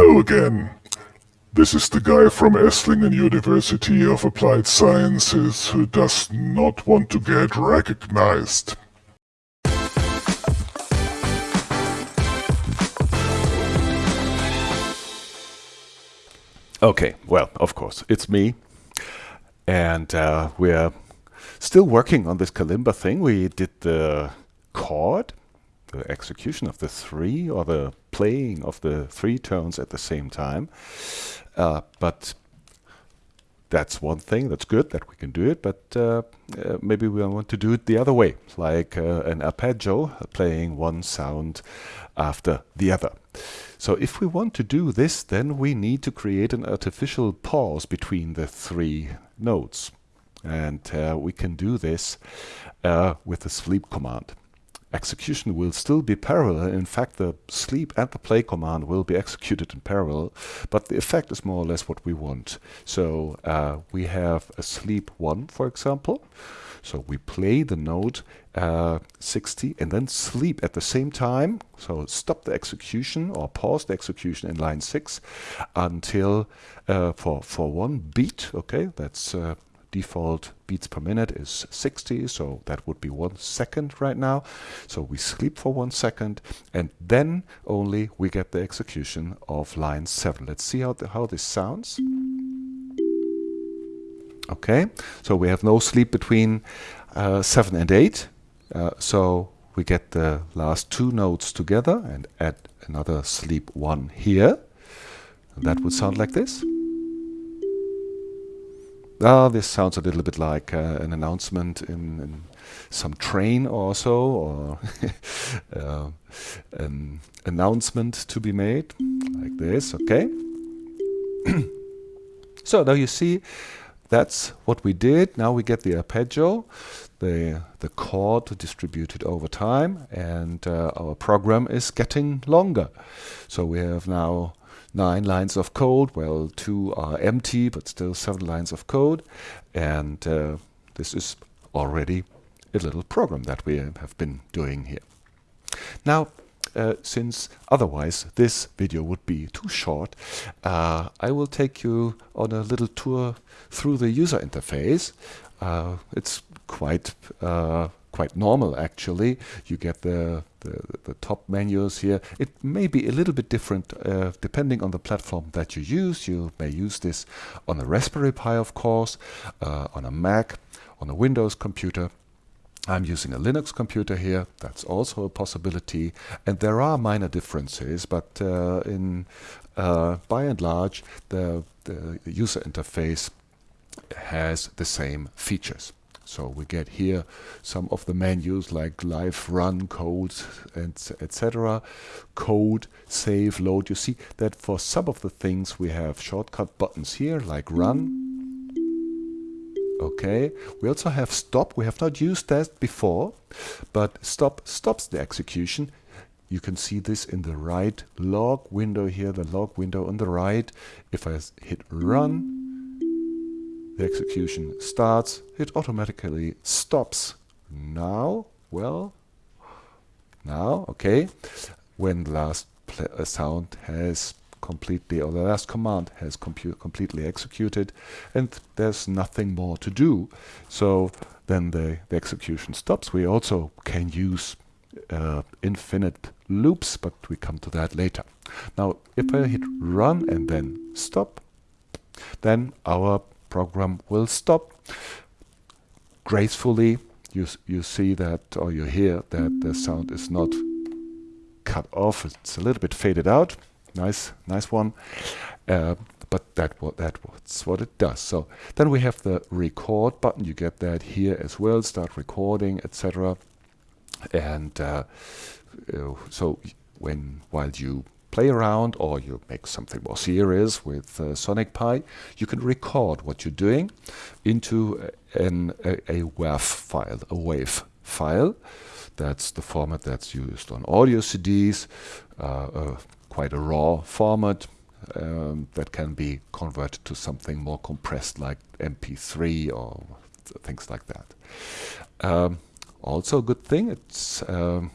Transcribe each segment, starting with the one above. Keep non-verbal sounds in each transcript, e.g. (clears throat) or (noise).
Hello again. This is the guy from Esslingen University of Applied Sciences who does not want to get recognized. Okay, well, of course, it's me. And uh, we're still working on this kalimba thing. We did the chord, the execution of the three, or the playing of the three tones at the same time. Uh, but that's one thing, that's good that we can do it, but uh, uh, maybe we want to do it the other way, like uh, an arpeggio, playing one sound after the other. So if we want to do this, then we need to create an artificial pause between the three notes. And uh, we can do this uh, with the sleep command. Execution will still be parallel. In fact, the sleep and the play command will be executed in parallel, but the effect is more or less what we want. So uh, we have a sleep 1, for example. So we play the note uh, 60 and then sleep at the same time. So stop the execution or pause the execution in line 6 until uh, for, for one beat, okay, that's uh, default beats per minute is 60, so that would be one second right now. So we sleep for one second, and then only we get the execution of line 7. Let's see how, the, how this sounds. Okay, so we have no sleep between uh, 7 and 8. Uh, so we get the last two notes together and add another sleep 1 here. That would sound like this. Ah, this sounds a little bit like uh, an announcement in, in, some train or so, or uh, (laughs) an announcement to be made, like this, okay? (clears throat) so now you see that's what we did. Now we get the arpeggio, the, the chord to distributed over time, and uh, our program is getting longer. So we have now nine lines of code. Well, two are empty, but still seven lines of code. And uh, this is already a little program that we have been doing here. Now, uh, since otherwise this video would be too short, uh, I will take you on a little tour through the user interface. Uh, it's quite uh, quite normal actually. You get the, the, the, top menus here. It may be a little bit different uh, depending on the platform that you use. You may use this on a Raspberry Pi of course, uh, on a Mac, on a Windows computer. I'm using a Linux computer here, that's also a possibility. And there are minor differences, but uh, in uh, by and large, the, the user interface has the same features. So we get here some of the menus like live, run, code, and etc. Code, save, load. You see that for some of the things we have shortcut buttons here like run. Okay, we also have stop. We have not used that before, but stop stops the execution. You can see this in the right log window here, the log window on the right. If I hit run, the execution starts, it automatically stops. Now, well, now, okay, when the last uh, sound has completely, or the last command has completely executed, and there's nothing more to do. So then the, the execution stops. We also can use uh, infinite loops, but we come to that later. Now, if I hit run and then stop, then our program will stop. Gracefully, you, you see that, or you hear that the sound is not cut off. It's a little bit faded out. Nice, nice one. Uh, but that that's what it does. So then we have the record button. You get that here as well. Start recording, etc. And uh, uh, so when while you play around or you make something more serious with uh, Sonic Pi, you can record what you're doing into an, a, a WAV file, a WAV file. That's the format that's used on audio CDs, uh, uh, quite a raw format um, that can be converted to something more compressed like MP3 or th things like that. Um, also a good thing, it um,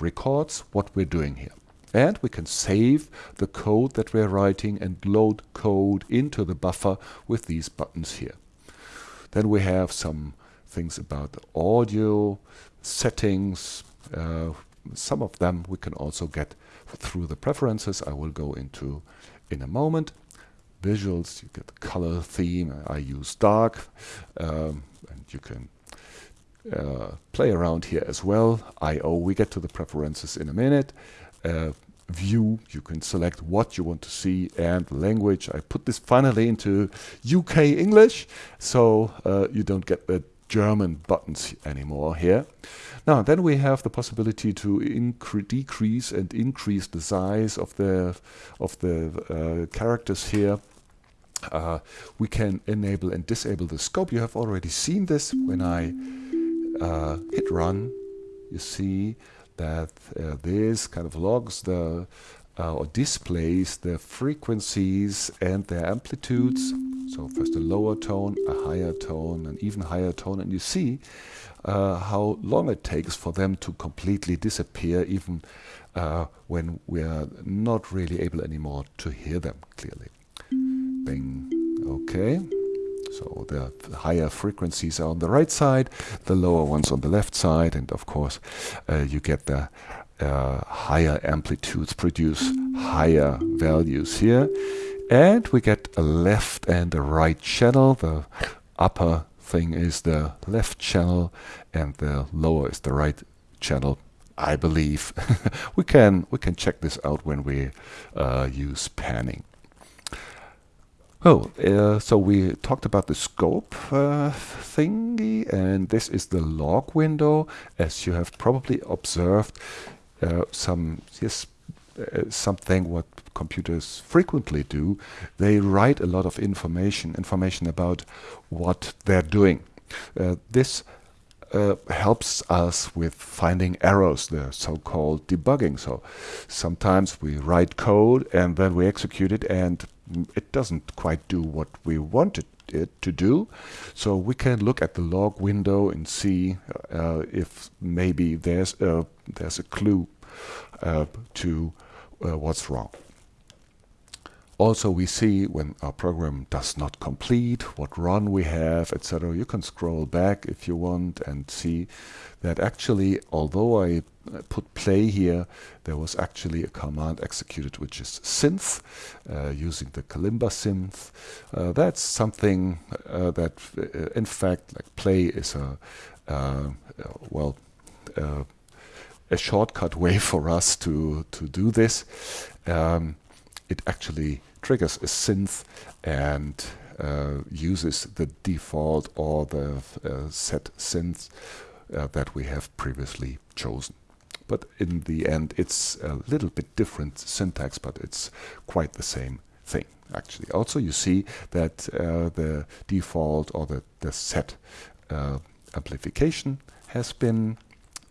records what we're doing here. And we can save the code that we're writing and load code into the buffer with these buttons here. Then we have some things about the audio, settings. Uh, some of them we can also get through the preferences I will go into in a moment. Visuals, you get the color theme. I use dark, um, and you can uh, play around here as well. I/O, we get to the preferences in a minute. Uh, view, you can select what you want to see and language. I put this finally into UK English, so uh, you don't get the German buttons anymore here. Now, then we have the possibility to decrease and increase the size of the of the uh, characters here. Uh, we can enable and disable the scope. You have already seen this when I uh, hit run. You see that uh, this kind of logs the uh, or displays the frequencies and their amplitudes. So first a lower tone, a higher tone, an even higher tone, and you see uh, how long it takes for them to completely disappear, even uh, when we are not really able anymore to hear them clearly. Bing. Okay. So the higher frequencies are on the right side, the lower ones on the left side, and of course uh, you get the uh, higher amplitudes produce higher values here. And we get a left and a right channel. The upper thing is the left channel and the lower is the right channel. I believe (laughs) we can we can check this out when we uh, use panning. Oh, uh, so we talked about the scope uh, thingy, and this is the log window. As you have probably observed, uh, some yes, uh, something what computers frequently do. They write a lot of information, information about what they're doing. Uh, this uh, helps us with finding errors, the so-called debugging. So sometimes we write code and then we execute it and it doesn't quite do what we wanted it to do. So we can look at the log window and see uh, if maybe there's a, there's a clue uh, to uh, what's wrong. Also, we see when our program does not complete, what run we have, etc. You can scroll back if you want and see that actually, although I uh, put play here, there was actually a command executed which is synth, uh, using the Kalimba synth. Uh, that's something uh, that, uh, in fact, like play is a, uh, well, a shortcut way (laughs) for us to, to do this. Um, it actually triggers a synth and uses the default or the set synth uh, that we have previously chosen. But in the end, it's a little bit different syntax, but it's quite the same thing, actually. Also, you see that uh, the default or the, the set uh, amplification has been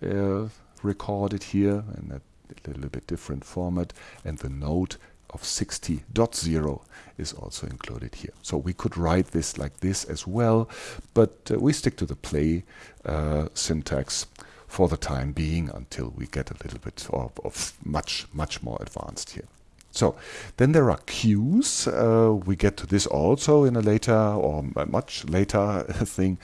uh, recorded here in a little bit different format, and the note of 60.0 is also included here. So we could write this like this as well, but uh, we stick to the play uh, syntax for the time being until we get a little bit of, of much, much more advanced here. So then there are cues. Uh, we get to this also in a later or much later (laughs) thing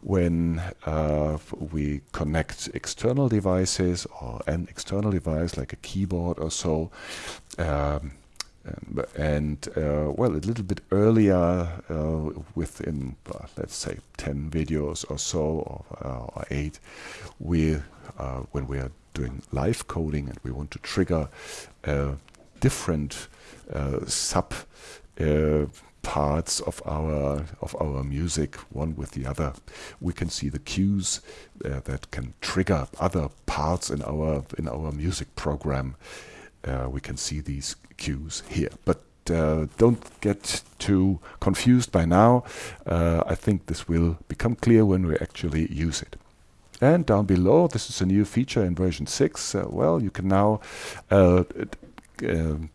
when uh, we connect external devices or an external device like a keyboard or so. Um, and uh, well, a little bit earlier, uh, within uh, let's say 10 videos or so, or, uh, or eight, we uh, when we are doing live coding and we want to trigger uh, different sub parts of our of our music one with the other we can see the cues that can trigger other parts in our in our music program uh, we can see these cues here. But uh, don't get too confused by now. Uh, I think this will become clear when we actually use it. And down below this is a new feature in version 6 uh, well you can now uh,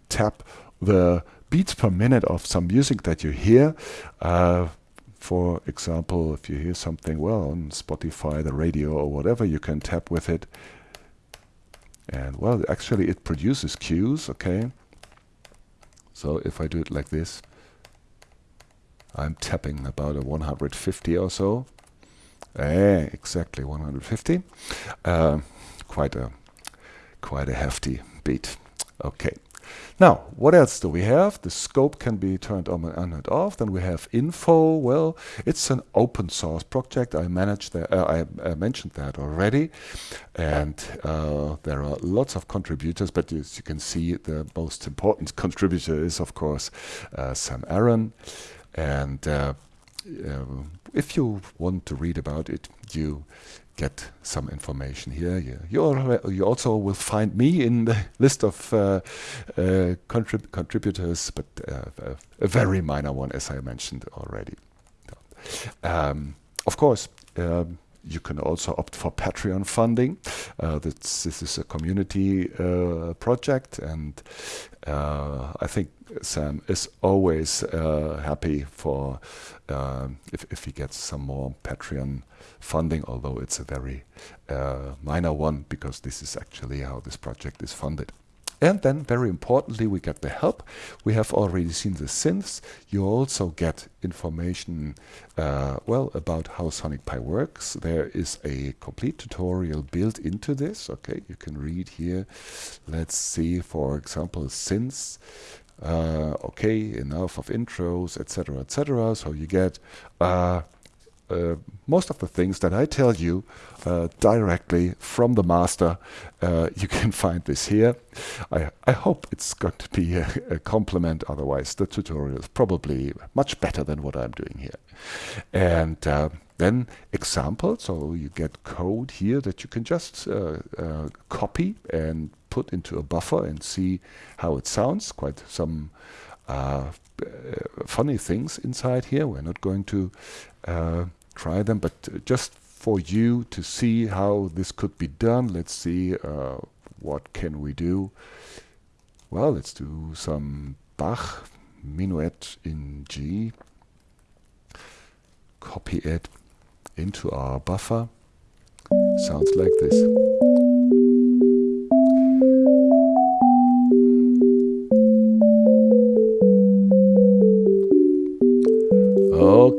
tap the beats per minute of some music that you hear. Uh, for example, if you hear something well on Spotify, the radio, or whatever, you can tap with it And well, actually it produces cues, okay? So if I do it like this, I'm tapping about a 150 or so. Eh, exactly 150. Uh, quite a quite a hefty beat. Okay. Now, what else do we have? The scope can be turned on and off. Then we have info. Well, it's an open source project. I managed that. Uh, I, I, mentioned that already, and uh, there are lots of contributors. But as you can see, the most important (laughs) contributor is, of course, uh, Sam Aaron. And uh, uh, if you want to read about it, you get some information here. You, you, also will find me in the list of uh, uh, contrib contributors, but uh, a very minor one, as I mentioned already. Um, of course, um, you can also opt for Patreon funding. Uh, this, is a community uh, project, and uh, I think Sam is always uh, happy for uh, if, if he gets some more Patreon funding, although it's a very uh, minor one because this is actually how this project is funded. And then, very importantly, we get the help. We have already seen the synths. You also get information, uh, well, about how Sonic Pi works. There is a complete tutorial built into this. Okay, you can read here. Let's see, for example, synths. Uh, okay, enough of intros, etc., etc. So you get uh, uh, most of the things that I tell you uh, directly from the master. Uh, (laughs) you can find this here. I, I hope it's going to be a, a otherwise the tutorial is probably much better than what I'm doing here. And uh, then examples, so you get code here that you can just uh, copy and put into a buffer and see how it sounds. Quite some funny things inside here. We're not going to uh, try them, but just for you to see how this could be done, let's see uh, what can we do. Well, let's do some Bach minuet in G. Copy it into our buffer. Sounds like this.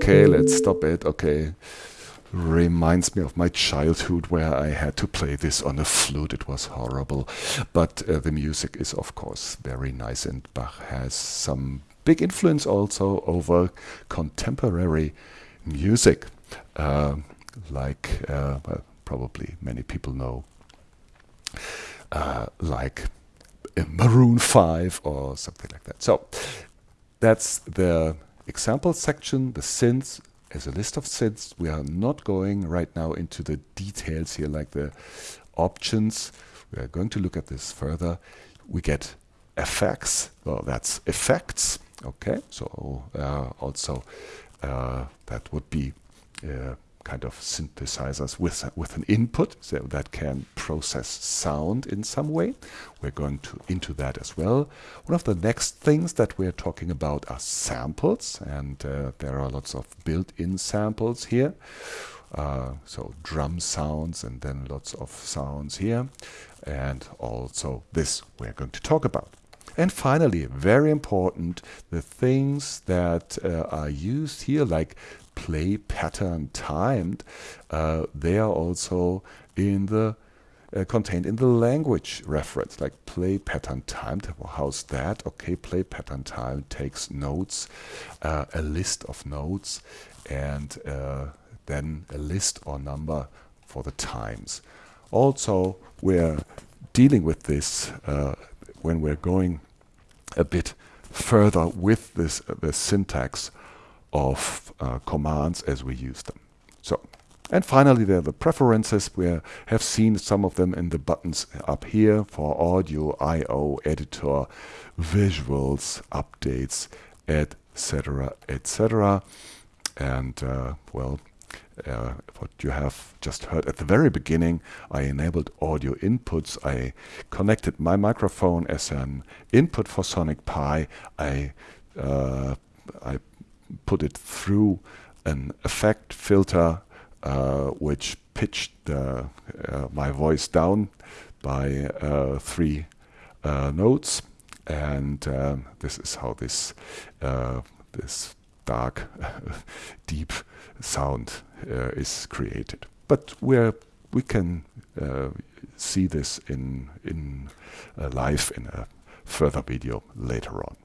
Okay, let's stop it. Okay. Reminds me of my childhood where I had to play this on a flute. It was horrible. But uh, the music is, of course, very nice, and Bach has some big influence also over contemporary music, uh, like uh, well, probably many people know, uh, like Maroon 5 or something like that. So that's the example section, the synths as a list of synths. We are not going right now into the details here like the options. We are going to look at this further. We get effects. Well, that's effects. Okay, so uh, also uh, that would be uh, kind of synthesizers with, with an input so that can process sound in some way. We're going to into that as well. One of the next things that we're talking about are samples, and uh, there are lots of built-in samples here. Uh, so drum sounds and then lots of sounds here. And also this we're going to talk about. And finally, very important, the things that uh, are used here, like play pattern timed, uh, they are also in the uh, contained in the language reference, like play pattern timed. How's that? Okay, play pattern time takes notes, uh, a list of notes, and uh, then a list or number for the times. Also, we're dealing with this uh, when we're going a bit further with this uh, the syntax of uh, commands as we use them. So, and finally there are the preferences. We have seen some of them in the buttons up here for audio, I.O., editor, visuals, updates, etc., etc. And uh, well, uh, what you have just heard at the very beginning, I enabled audio inputs. I connected my microphone as an input for Sonic Pi. I uh, I put it through an effect filter uh, which pitched uh, my voice down by uh, three uh, notes, and um, this is how this uh, this dark, (laughs) deep sound uh, is created. But we we can see this in in live in a further video later on.